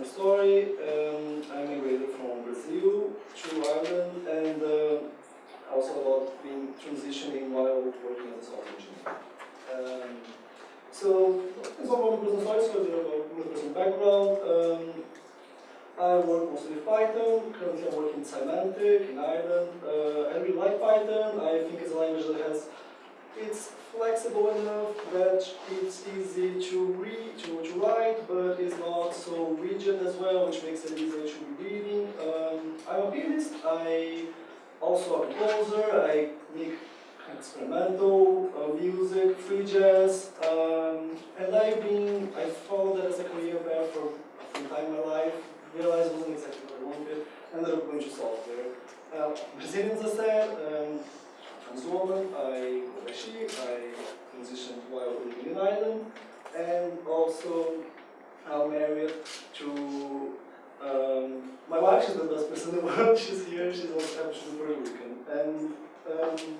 personal story. Um, I immigrated from Brazil to Ireland and uh, also about being transitioning while working as a software engineer. Um, so, it's all about the personal story, so a about my personal background. Um, I work mostly with Python, currently I'm working in Symantec in Ireland. Uh, I really like Python, I think it's a language that has, it's flexible enough that it's easy to read, to, to write, but it's not so rigid as well, which makes it easier to be reading. Um, I'm a pianist, I also a composer, I make experimental uh, music, free jazz, um, and I've been, I followed that as a career path for some time in my life, realized it wasn't exactly what I wanted, ended up going to software. Uh, Brazilians, as I said, um, trans woman, I she, I transitioned while in Ireland, and also I'm married to um, my wife, she's the best person in the world, she's here, she's also happy, she's Puerto Rican. And um,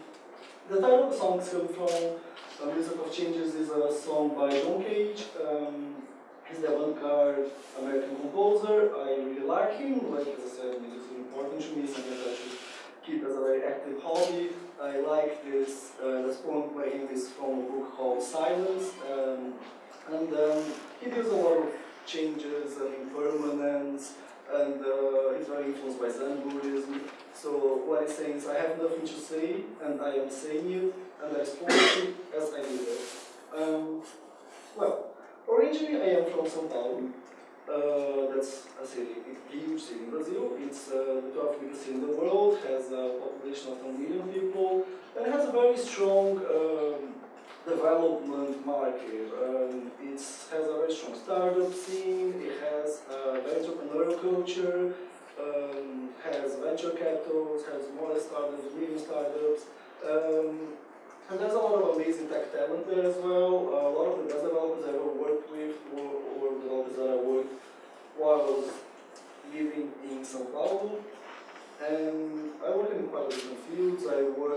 the title of the song coming from uh, Music of Changes is a song by John Cage. Um, he's the avant-garde American composer. I really like him, like as I said, music is important to me, something that I should keep as a very active hobby. I like this, uh, this poem by him is from a book called Silence. Um, and um, he does a lot of changes and impermanence, and uh, he's very influenced by Zen Buddhism. So what he's saying is, I have nothing to say, and I am saying it, and I respond to as I live it. Um, well, originally I am from São Paulo. Uh, that's a city, a huge city in Brazil. It's uh, the 12th biggest city in the world, has a population of 10 million people, and has a very strong um, development market. Um, it has a very strong startup scene, it has a very entrepreneurial culture, um, has venture capitals, has smaller startups, medium startups, um, and there's a lot of amazing tech talent there as well. A lot of the best developers I've ever worked with or, or developers that I worked while I was living in São Paulo. And I work in quite a different fields.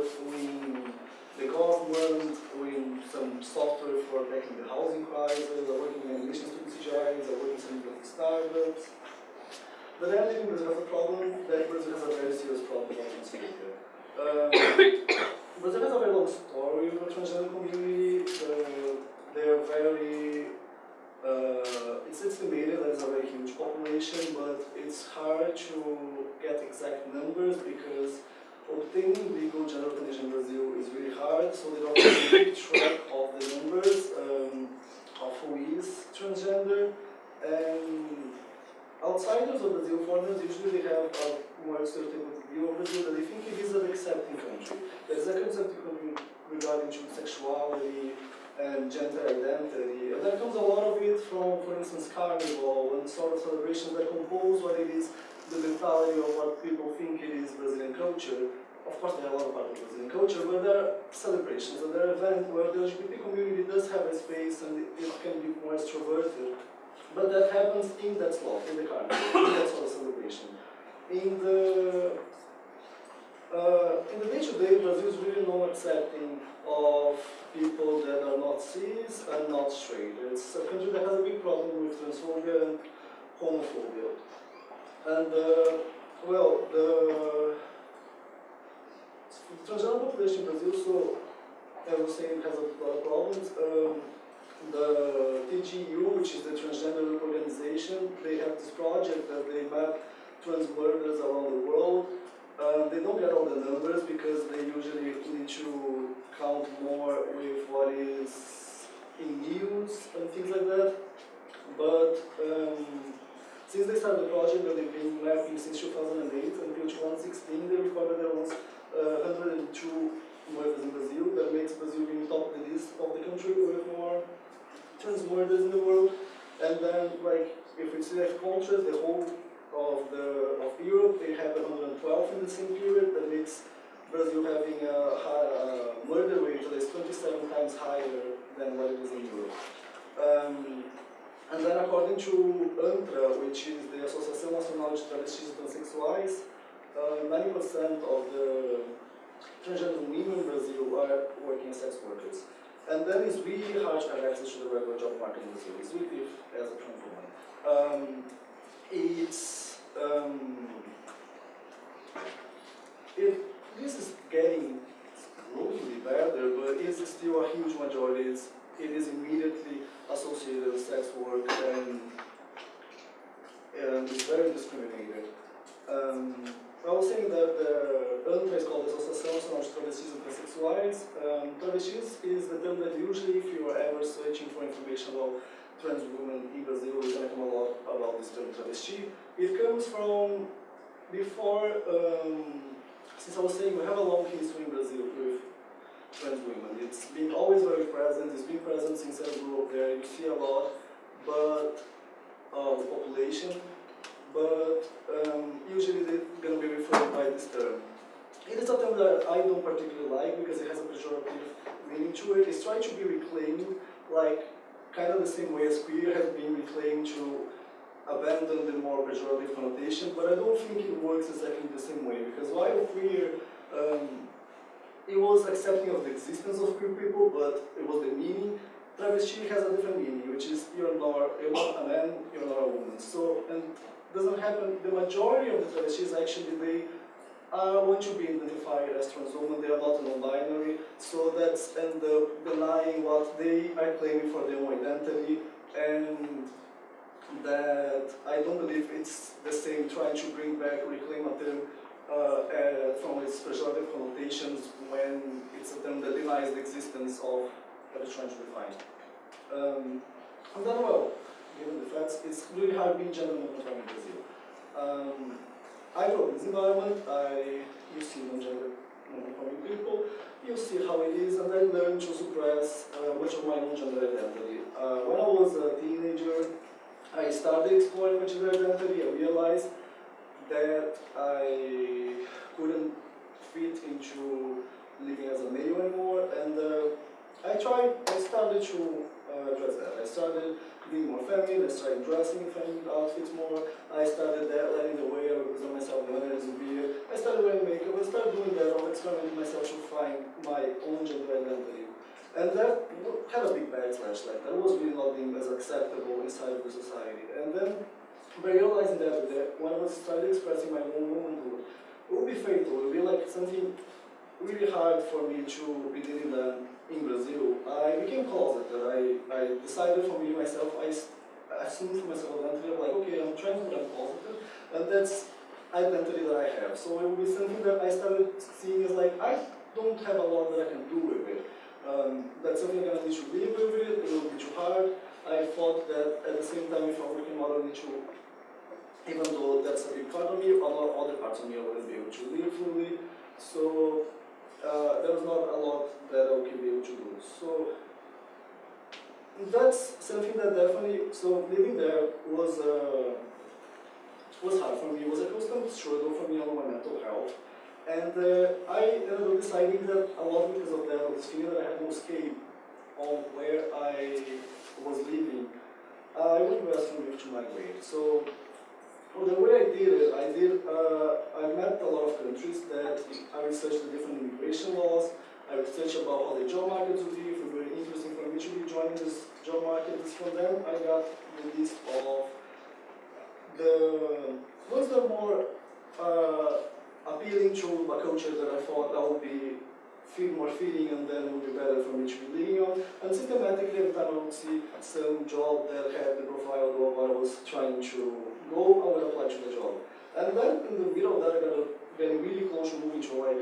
In the government, doing some software for tackling the housing crisis, I work in animation student CGIs, I work in some startups. But then I think Brazil has a problem, that Brazil has a very serious problem about transgender. Um, Brazil has a very long story with the transgender community. Uh, they are very, uh, it's estimated that it's a very huge population, but it's hard to get exact numbers because obtaining legal gender recognition in Brazil is really hard, so they don't keep track of the numbers um, of who is transgender. And outsiders of Brazil, foreigners, usually they have a more stereotypical view of Brazil they think it is an accepting country. There is a accepting country regarding to sexuality and gender identity. And there comes a lot of it from, for instance, carnival and sort of celebrations that compose what it is the mentality of what people think it is Brazilian culture. Of course, there are a lot of part of Brazilian culture, but there are celebrations and there are events where the LGBT community does have a space and it, can be more extroverted. But that happens in that slot, in the carnival, in that sort of celebration. In the uh, in the day-to-day, -day, Brazil is really not accepting of people that are not cis and not straight. It's a country that has a big problem with transphobia and homophobia. And, uh, well, the, transgender population in Brazil, so, as I was saying, has a of problems. Um, the TGU, which is the transgender organization, they have this project that they map trans murders around the world. Um, they don't get all the numbers because they usually need to count more with what is in news and things like that. But um, since they started the project, they've been mapping since 2008 until 2016, they recorded was uh, 102 murders in Brazil. That makes Brazil being top of the list of the country with more trans murders in the world. And then, like, if we see contrast, the whole of the of Europe, they have 112 in the same period. That makes Brazil having a, high, murder rate that is 27 times higher than what it is in Europe. Um, and then according to ANTRA, which is the Associação Nacional de Travestis e Transexuais, 90% uh, of the transgender women in Brazil are working as sex workers. And that is really hard to have access to the regular job market in Brazil. It's really as a trans woman. Um, it's um, it, this is getting slowly better, but it's still a huge majority. It's, it is immediately associated with sex work and, and it's very discriminated. Um, I was saying that the ANTRA is called Associação Nacional de Transexuais. Um, travestis is the term that usually, if you are ever searching for information about trans women in Brazil, you're going to come a lot about this term travesti. It comes from before, um, since I was saying, we have a long history in Brazil with trans women. It's been always very present, it's been present since I grew up there, you see a lot, but uh, the population, but um, usually they're going to be referred by this term. It is a term that I don't particularly like because it has a pejorative meaning to it. It's trying to be reclaimed like kind of the same way as queer has been reclaimed to abandon the more pejorative connotation, but I don't think it works exactly the same way because while queer, um, it was accepting of the existence of queer people, but it was the meaning. Travesti has a different meaning, which is you're you're not a man, you're not a woman. So, and doesn't happen, the majority of the travestis actually, they uh, want to be identified as trans women, they are not non-binary, so that's end up denying what they are claiming for their own identity, and that I don't believe it's the same trying to bring back, reclaim a term uh, uh, from its pejorative connotations when it's a term that denies the existence of what it's trying to define. Um, and then, well, given the facts, it's really hard being gender non-conforming in Brazil. Um, I in this environment, I, you see non-gender non-conforming people, you see how it is, and I learned to suppress uh, much of my own gender identity. Uh, when I was a teenager, I started exploring my gender identity, I realized that I couldn't fit into living as a male anymore, and uh, I tried, I started to uh, address that. I started being more feminine, I started dressing feminine outfits more, I started that, letting myself I started wearing makeup, I started doing that, I was experimenting myself to find my own gender identity. And that had a big backlash, like that was really not being as acceptable inside of the society. And then by realizing that, that when I started expressing my own womanhood, it would be fatal, it would be like something really hard for me to be dealing that in Brazil. I became closeted. I, I decided for me myself, I assumed for myself identity, I'm like, okay, I'm trying to become closeted, and that's identity that I have. So it would be something that I started seeing as like, I don't have a lot that I can do with it. Um, that's something I'm gonna need to live with it, it will be too hard. I thought that at the same time, if I'm working model, I need to, even though that's a big part of me, a lot of other parts of me I wouldn't be able to live fully. So uh, there was not a lot that I would be able to do. So that's something that definitely, so living there was uh, was hard for me. It was a constant struggle for me on my mental health. And uh, I ended up deciding that a lot because of that, was feeling that I had no escape on where I was living. I went west from to migrate. So well, the way I did it, I did, uh, I met a lot of countries that I researched the different immigration laws, I researched about how the job markets would be, if it be interesting for me to be joining this job market. From them, I got the list of the ones were more uh, appealing to a culture that I thought that would be feel more feeling and then would be better for me to be leaning on. And systematically every time I would see some job that had the profile of what I was trying to go, I would apply to the job. And then in the middle of that I got getting really close to moving to like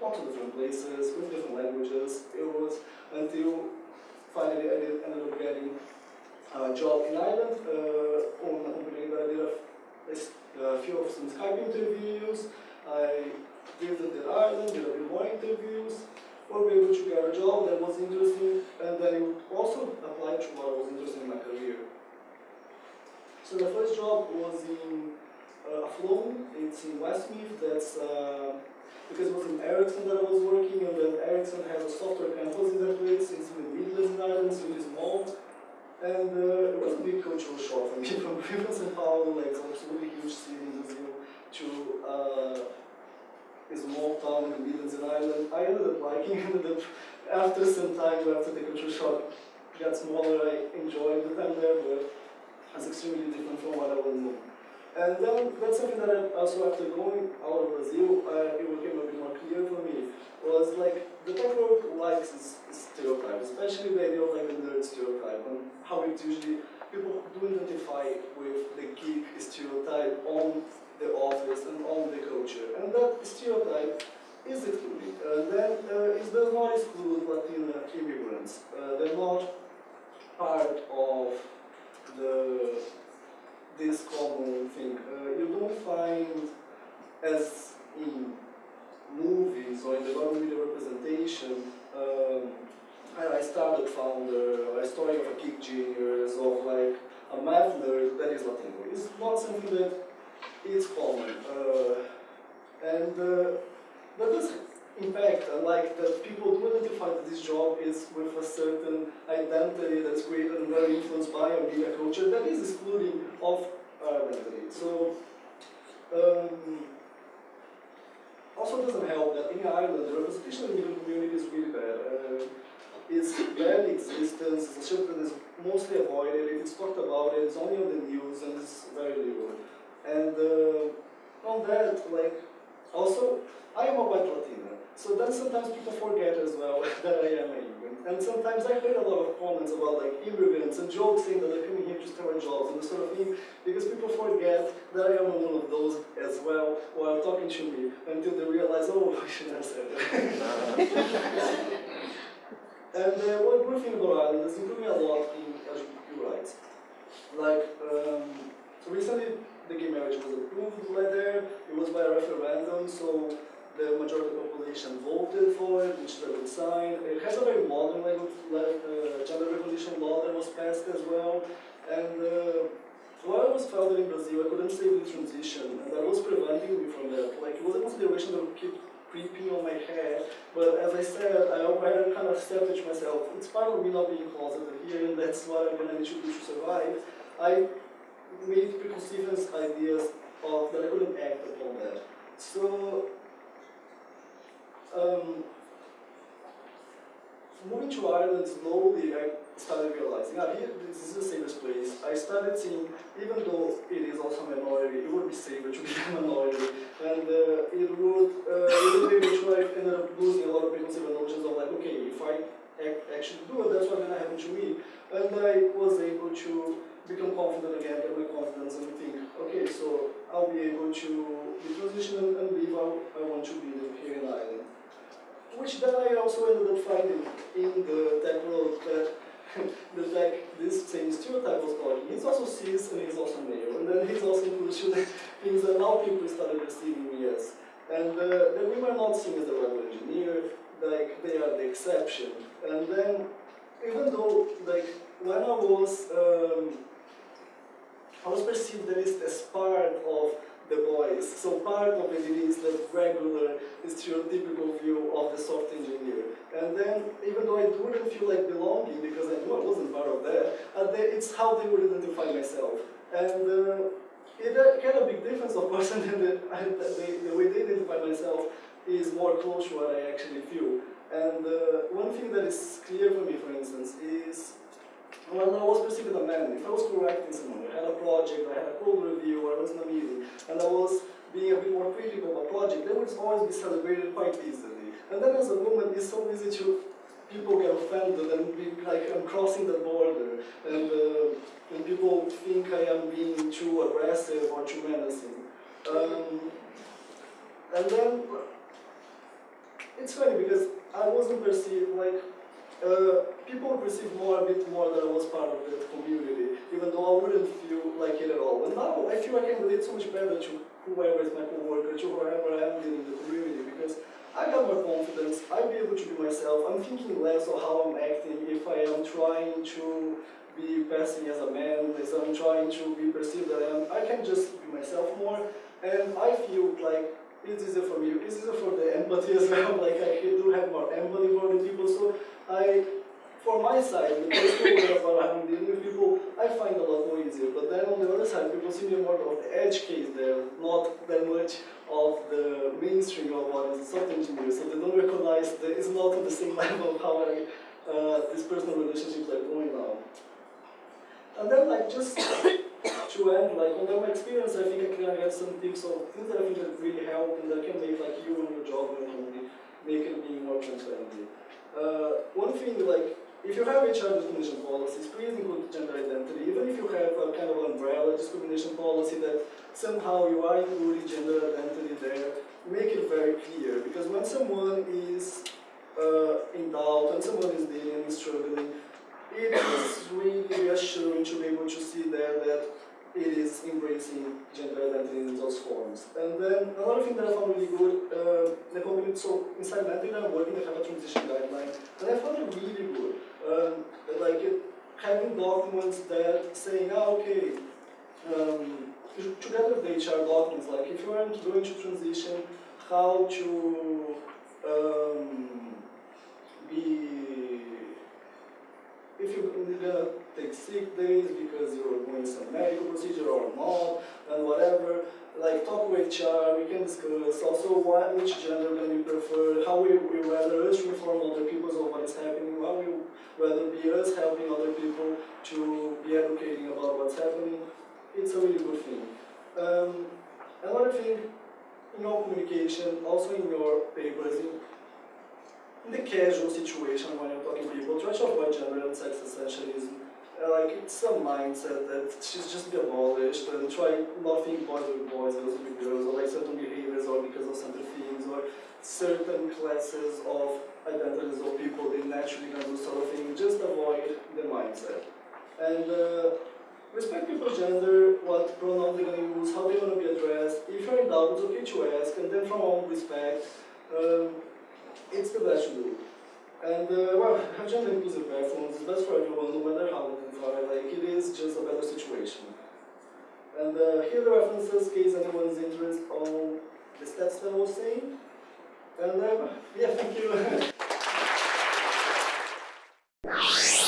lots of different places with different languages. It was until finally I did, ended up getting job in Ireland on that I did a, few of some Skype interviews. I visited Ireland, did a bit more interviews, We were able to get a job that was interesting, and then it also applied to what was interesting in my career. So the first job was in uh, Athlone, it's in Westmeath, that's uh, because it was in Ericsson that I was working, and then Ericsson has a software campus in that place, it's in the Midlands in Ireland, so it is small. And uh, it was a big cultural shock for me. From Rio São Paulo, like some absolutely huge city in Brazil, to uh, a small town in the Midlands in Ireland. I ended up liking it, ended up, after some time, after the cultural shock got smaller, I enjoyed the time there, but it's extremely different from what I was And then that's something that I also after going out of Brazil, uh, it became a bit more clear for me. Was like the tech world likes this stereotype, especially the idea of like the nerd stereotype and how it usually people do identify with the geek stereotype on the office and on the culture. And that stereotype is excluded. Uh, then uh, it does not exclude Latino immigrants. Uh, they're not part of the this common thing. Uh, you don't find as in movies or in the media representation um, I, started founder, a story of a geek genius, of like a math nerd that is Latino. It's not something that is common. Uh, and uh, that does impact, uh, like that people do identify that this job is with a certain identity that's created and very influenced by a media culture that is excluding of our identity. So, um, also doesn't help that in Ireland the representation of the community is really bad. Uh, it's barely existence, it's a subject that is mostly avoided, it's talked about it, it's only on the news and it's very little. And uh, on that, like, also, I am a white Latina, so then sometimes people forget as well that I am an immigrant. And sometimes I heard a lot of comments about like immigrants and jokes saying that they're coming here to start jobs and this sort of thing, because people forget that I am one of those as well while talking to me until they realize, oh, I shouldn't have said that. And uh, one good thing about Ireland is improving a lot in LGBTQ rights. Like, um, recently the gay marriage was approved right there. It was by a referendum, so the majority population voted for it, which a good sign. It has a very modern like, uh, gender recognition law that was passed as well. And uh, while I was founded in Brazil, I couldn't save the transition, and that was preventing me from that. Like, it was a consideration that would keep creeping on my head. But as I said, I already kind of accepted myself, it's part of me not being closeted here, and that's what I'm to need to do to survive. I made preconceived ideas of that I couldn't act upon that. So, um, moving to Ireland slowly, I started realizing, ah, here, this is the safest place. I started seeing, even though it is also a minority, it would be safer to be a minority. And uh, it would, uh, it would be which I ended up losing a lot of preconceived notions of like, okay, if I actually do it, that's what's to happen to me. And I was able to become confident again, get my confidence, and think, okay, so I'll be able to be transition and live how I want to be here in Ireland. Which then I also ended up finding in the tech world that the fact this same stereotype was talking, he's also cis and he's also male, and then he's also includes things that now people started receiving me as. And uh, then we were not seen as a rebel engineer, like they are the exception. And then, even though, like, when I was, um, I was perceived at least as part of the boys. So part of it is the regular, stereotypical view of the software engineer. And then, even though I wouldn't feel like belonging because I knew I wasn't part of that, uh, it's how they would identify myself. And uh, it uh, had a big difference, of course, and the, the, the way they identify myself is more close to what I actually feel. And uh, one thing that is clear for me, for instance, is when I was perceived a man, if I was correcting someone, I had a project, I had a code review, I was in a meeting, and I was being a bit more critical of a project, that would always be celebrated quite easily. And then as a woman, it's so easy to, people get offended and be like, I'm crossing the border, and, uh, and people think I am being too aggressive or too menacing. Um, and then, it's funny because I wasn't perceived like, uh, people perceive more, a bit more that I was part of the community, even though I wouldn't feel like it at all. And now I feel I can relate so much better to whoever is my coworker, to whoever I am in the community, because I got more confidence, be able to be myself, I'm thinking less of how I'm acting, if I am trying to be passing as a man, as I'm trying to be perceived that I am, I can just be myself more, and I feel like it's easier for me, it's easier for the empathy as well, like I do have more empathy for the people, so I, for my side, the work I'm dealing with people, I find a lot more easier. But then on the other side, people see me more of the edge case there, not that much of the mainstream of what is a software engineer. So they don't recognize that it's not on the same level of how I, uh, these personal relationships are going now. And then like just to end, like under my experience, I think I can get some tips of things that I think that really help and that can make like you and your job and make it being more transparent. Uh, one thing like if you have HR discrimination policies, please include gender identity. Even if you have a kind of umbrella discrimination policy that somehow you are including gender identity there, make it very clear. Because when someone is uh, in doubt, when someone is dealing struggling, it is really reassuring to be able to see there that it is embracing gender identity in those forms. And then another thing that I found really good, uh, the company, so in Symantec I'm working, they have a transition guideline, and I found it really good. Um, like it, having documents that saying, ah, okay, um, together with the HR documents, like if you are going to transition, how to um, be if you're gonna take sick days because you're doing some medical procedure or not, and whatever, like talk with HR, we can discuss also what, which gender can you prefer, how we, we rather us inform other people of what is happening, how we rather be us helping other people to be educating about what's happening. It's a really good thing. Um, another thing, in your communication, also in your papers, in, in the casual situation when you're talking to people, try to avoid gender and sex essentialism. Like it's a mindset that should just be abolished and try not think boys with boys, girls with girls, or like certain behaviors or because of certain things or certain classes of identities of people they naturally gonna do sort of thing. Just avoid the mindset. And uh, respect people's gender, what pronoun they're gonna use, how they're gonna be addressed. If you're in doubt, it's okay to ask, and then from all respect. Um, it's the best to do. And uh, well, have gender inclusive bathrooms, it's best for everyone, no matter how far, like it is just a better situation. And uh, here the references, case anyone's interested on the stats that I was saying. And uh, yeah, thank you.